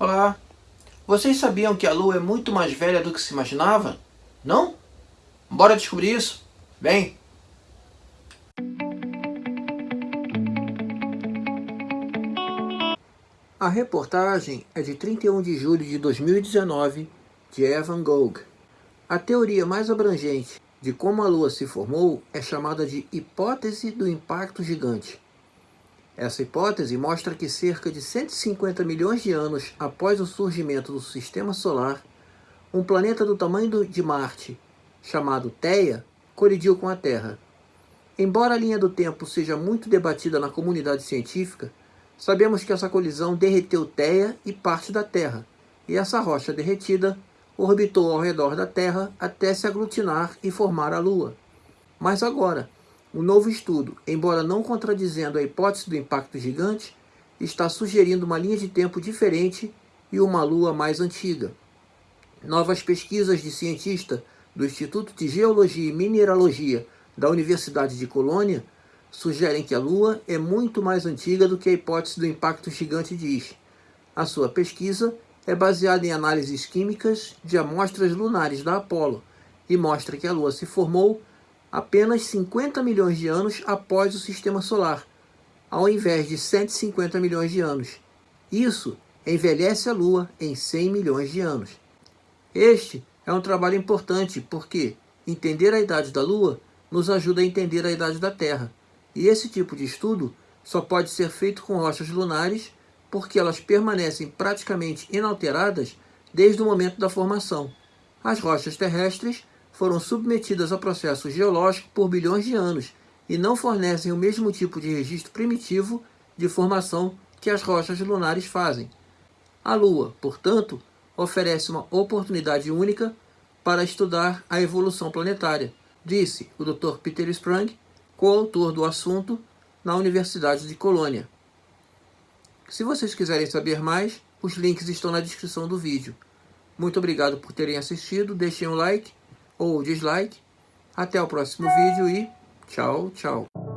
Olá! Vocês sabiam que a Lua é muito mais velha do que se imaginava? Não? Bora descobrir isso? Vem! A reportagem é de 31 de julho de 2019, de Evan Gogh. A teoria mais abrangente de como a Lua se formou é chamada de hipótese do impacto gigante. Essa hipótese mostra que cerca de 150 milhões de anos após o surgimento do Sistema Solar, um planeta do tamanho de Marte, chamado Theia, colidiu com a Terra. Embora a linha do tempo seja muito debatida na comunidade científica, sabemos que essa colisão derreteu Theia e parte da Terra, e essa rocha derretida orbitou ao redor da Terra até se aglutinar e formar a Lua. Mas agora, o novo estudo, embora não contradizendo a hipótese do impacto gigante, está sugerindo uma linha de tempo diferente e uma Lua mais antiga. Novas pesquisas de cientista do Instituto de Geologia e Mineralogia da Universidade de Colônia sugerem que a Lua é muito mais antiga do que a hipótese do impacto gigante diz. A sua pesquisa é baseada em análises químicas de amostras lunares da Apollo e mostra que a Lua se formou apenas 50 milhões de anos após o Sistema Solar, ao invés de 150 milhões de anos. Isso envelhece a Lua em 100 milhões de anos. Este é um trabalho importante porque entender a idade da Lua nos ajuda a entender a idade da Terra. E esse tipo de estudo só pode ser feito com rochas lunares porque elas permanecem praticamente inalteradas desde o momento da formação. As rochas terrestres foram submetidas a processo geológico por bilhões de anos e não fornecem o mesmo tipo de registro primitivo de formação que as rochas lunares fazem. A Lua, portanto, oferece uma oportunidade única para estudar a evolução planetária, disse o Dr. Peter Sprung, coautor do assunto na Universidade de Colônia. Se vocês quiserem saber mais, os links estão na descrição do vídeo. Muito obrigado por terem assistido, deixem um like ou dislike. Até o próximo vídeo e tchau, tchau.